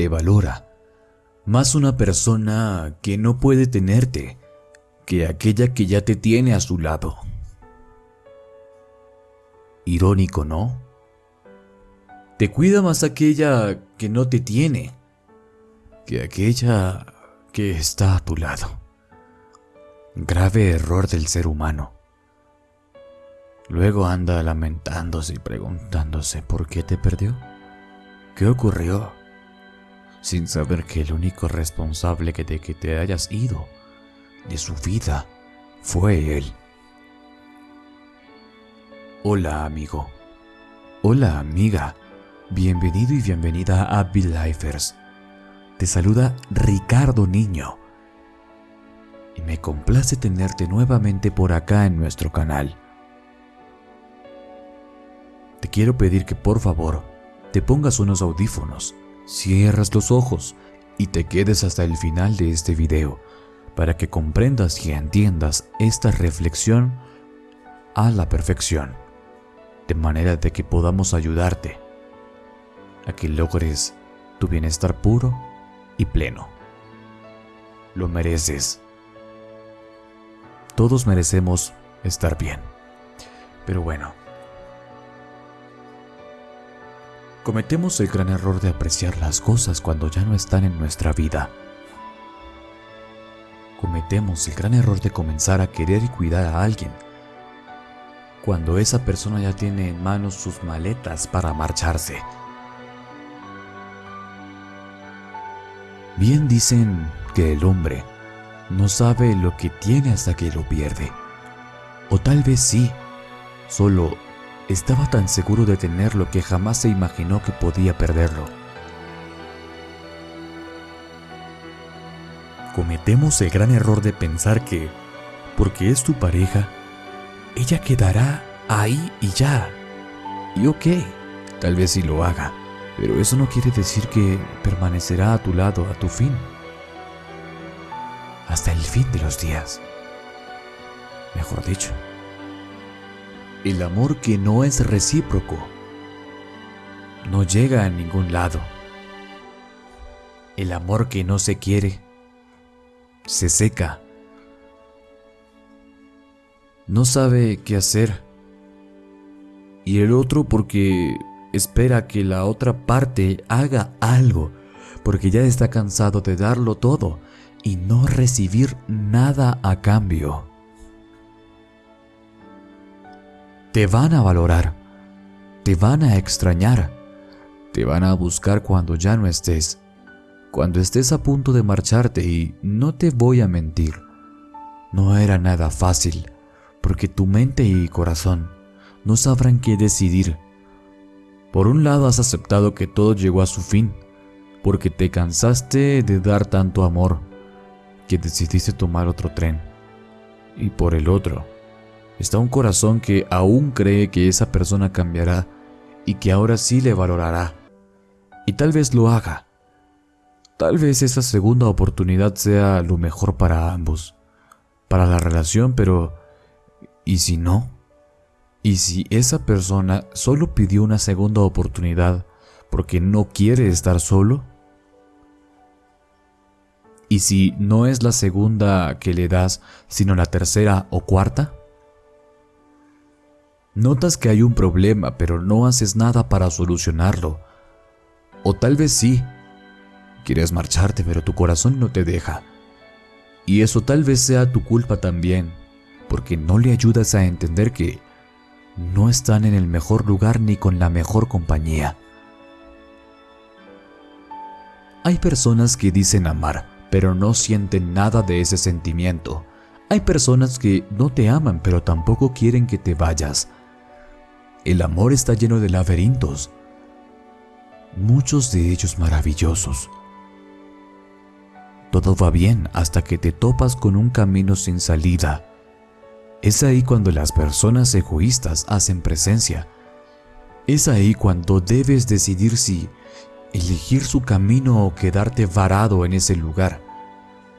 te valora, más una persona que no puede tenerte que aquella que ya te tiene a su lado. Irónico, ¿no? Te cuida más aquella que no te tiene que aquella que está a tu lado. Grave error del ser humano. Luego anda lamentándose y preguntándose por qué te perdió. ¿Qué ocurrió? Sin saber que el único responsable de que te hayas ido de su vida fue él. Hola amigo. Hola amiga. Bienvenido y bienvenida a Lifers. Te saluda Ricardo Niño. Y me complace tenerte nuevamente por acá en nuestro canal. Te quiero pedir que por favor te pongas unos audífonos, cierras los ojos y te quedes hasta el final de este video para que comprendas y entiendas esta reflexión a la perfección, de manera de que podamos ayudarte a que logres tu bienestar puro y pleno. Lo mereces. Todos merecemos estar bien. Pero bueno, cometemos el gran error de apreciar las cosas cuando ya no están en nuestra vida. Cometemos el gran error de comenzar a querer y cuidar a alguien cuando esa persona ya tiene en manos sus maletas para marcharse. Bien dicen que el hombre no sabe lo que tiene hasta que lo pierde. O tal vez sí, solo estaba tan seguro de tenerlo que jamás se imaginó que podía perderlo. Cometemos el gran error de pensar que, porque es tu pareja, ella quedará ahí y ya. Y ok, tal vez sí lo haga, pero eso no quiere decir que permanecerá a tu lado a tu fin. Hasta el fin de los días. Mejor dicho. El amor que no es recíproco no llega a ningún lado. El amor que no se quiere se seca. No sabe qué hacer. Y el otro porque espera que la otra parte haga algo, porque ya está cansado de darlo todo y no recibir nada a cambio. Te van a valorar, te van a extrañar, te van a buscar cuando ya no estés, cuando estés a punto de marcharte y no te voy a mentir, no era nada fácil, porque tu mente y corazón no sabrán qué decidir. Por un lado has aceptado que todo llegó a su fin, porque te cansaste de dar tanto amor, que decidiste tomar otro tren. Y por el otro, está un corazón que aún cree que esa persona cambiará y que ahora sí le valorará. Y tal vez lo haga. Tal vez esa segunda oportunidad sea lo mejor para ambos, para la relación, pero ¿y si no? ¿Y si esa persona solo pidió una segunda oportunidad porque no quiere estar solo? ¿Y si no es la segunda que le das, sino la tercera o cuarta? Notas que hay un problema, pero no haces nada para solucionarlo. O tal vez sí. Quieres marcharte, pero tu corazón no te deja. Y eso tal vez sea tu culpa también, porque no le ayudas a entender que no están en el mejor lugar ni con la mejor compañía. Hay personas que dicen amar, pero no sienten nada de ese sentimiento. Hay personas que no te aman, pero tampoco quieren que te vayas. El amor está lleno de laberintos, muchos de ellos maravillosos. Todo va bien hasta que te topas con un camino sin salida. Es ahí cuando las personas egoístas hacen presencia. Es ahí cuando debes decidir si elegir su camino o quedarte varado en ese lugar,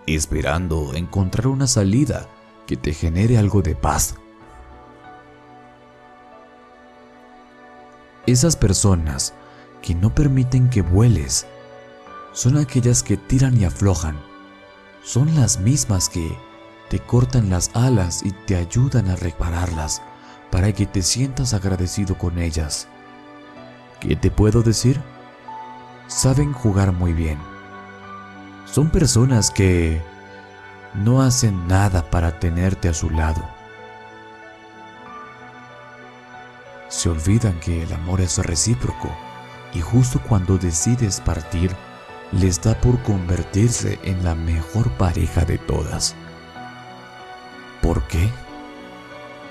esperando encontrar una salida que te genere algo de paz. Esas personas que no permiten que vueles, son aquellas que tiran y aflojan. Son las mismas que te cortan las alas y te ayudan a repararlas para que te sientas agradecido con ellas. ¿Qué te puedo decir? Saben jugar muy bien. Son personas que no hacen nada para tenerte a su lado. Se olvidan que el amor es recíproco y justo cuando decides partir, les da por convertirse en la mejor pareja de todas. ¿Por qué?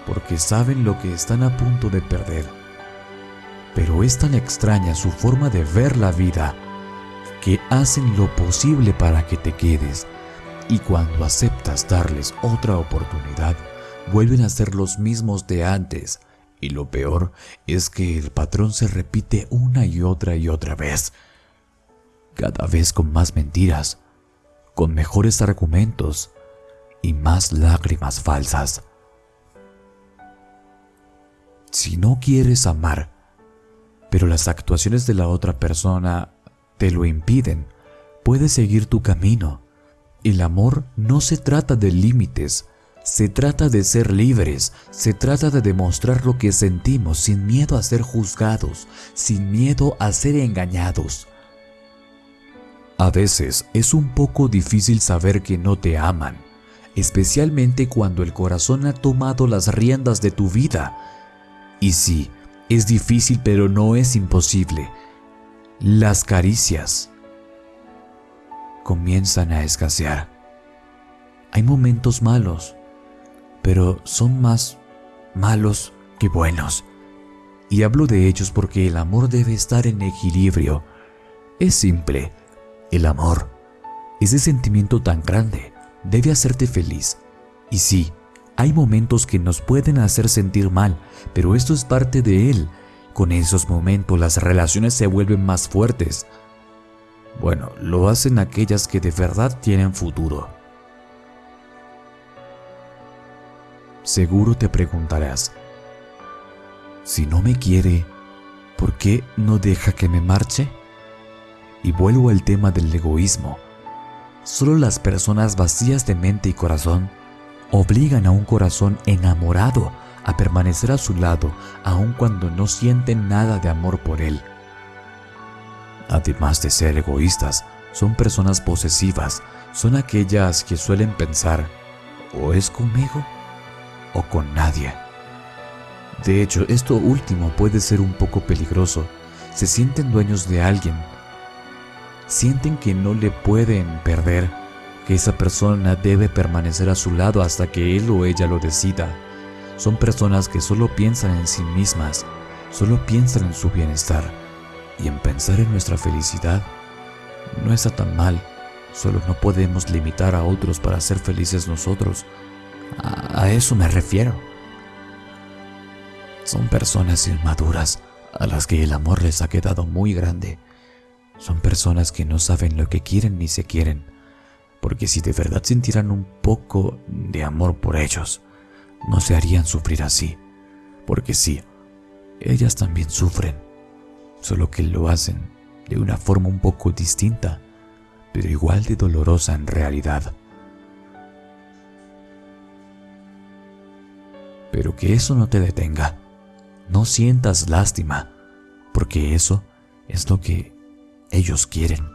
Porque saben lo que están a punto de perder. Pero es tan extraña su forma de ver la vida que hacen lo posible para que te quedes y cuando aceptas darles otra oportunidad, vuelven a ser los mismos de antes. Y lo peor es que el patrón se repite una y otra y otra vez cada vez con más mentiras, con mejores argumentos y más lágrimas falsas. Si no quieres amar, pero las actuaciones de la otra persona te lo impiden, puedes seguir tu camino. El amor no se trata de límites, se trata de ser libres, se trata de demostrar lo que sentimos sin miedo a ser juzgados, sin miedo a ser engañados. A veces es un poco difícil saber que no te aman, especialmente cuando el corazón ha tomado las riendas de tu vida. Y sí, es difícil pero no es imposible. Las caricias comienzan a escasear. Hay momentos malos, pero son más malos que buenos. Y hablo de ellos porque el amor debe estar en equilibrio. Es simple, el amor, ese sentimiento tan grande, debe hacerte feliz. Y sí, hay momentos que nos pueden hacer sentir mal, pero esto es parte de él. Con esos momentos las relaciones se vuelven más fuertes. Bueno, lo hacen aquellas que de verdad tienen futuro. Seguro te preguntarás, si no me quiere, ¿por qué no deja que me marche? Y vuelvo al tema del egoísmo. Solo las personas vacías de mente y corazón obligan a un corazón enamorado a permanecer a su lado aun cuando no sienten nada de amor por él. Además de ser egoístas, son personas posesivas, son aquellas que suelen pensar, o es conmigo o con nadie. De hecho, esto último puede ser un poco peligroso. Se sienten dueños de alguien, sienten que no le pueden perder, que esa persona debe permanecer a su lado hasta que él o ella lo decida. Son personas que solo piensan en sí mismas, solo piensan en su bienestar y en pensar en nuestra felicidad. No está tan mal, solo no podemos limitar a otros para ser felices nosotros. A, eso me refiero. Son personas inmaduras a las que el amor les ha quedado muy grande son personas que no saben lo que quieren ni se quieren, porque si de verdad sintieran un poco de amor por ellos, no se harían sufrir así, porque sí, ellas también sufren, solo que lo hacen de una forma un poco distinta, pero igual de dolorosa en realidad. Pero que eso no te detenga, no sientas lástima, porque eso es lo que ellos quieren.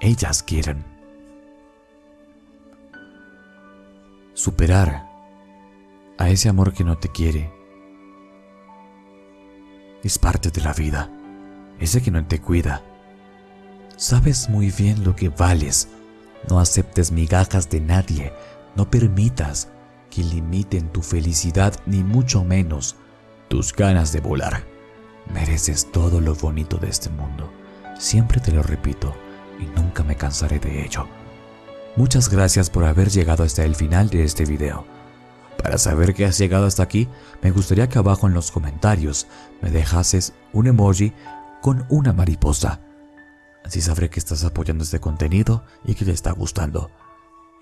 Ellas quieren. Superar a ese amor que no te quiere es parte de la vida. Ese que no te cuida. Sabes muy bien lo que vales. No aceptes migajas de nadie. No permitas que limiten tu felicidad ni mucho menos tus ganas de volar. Mereces todo lo bonito de este mundo. Siempre te lo repito y nunca me cansaré de ello. Muchas gracias por haber llegado hasta el final de este video. Para saber que has llegado hasta aquí, me gustaría que abajo en los comentarios me dejases un emoji con una mariposa. Así sabré que estás apoyando este contenido y que te está gustando.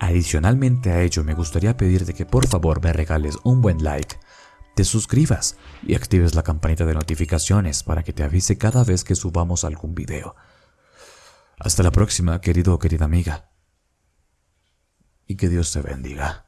Adicionalmente a ello, me gustaría pedirte que por favor me regales un buen like te suscribas y actives la campanita de notificaciones para que te avise cada vez que subamos algún video. Hasta la próxima, querido o querida amiga. Y que Dios te bendiga.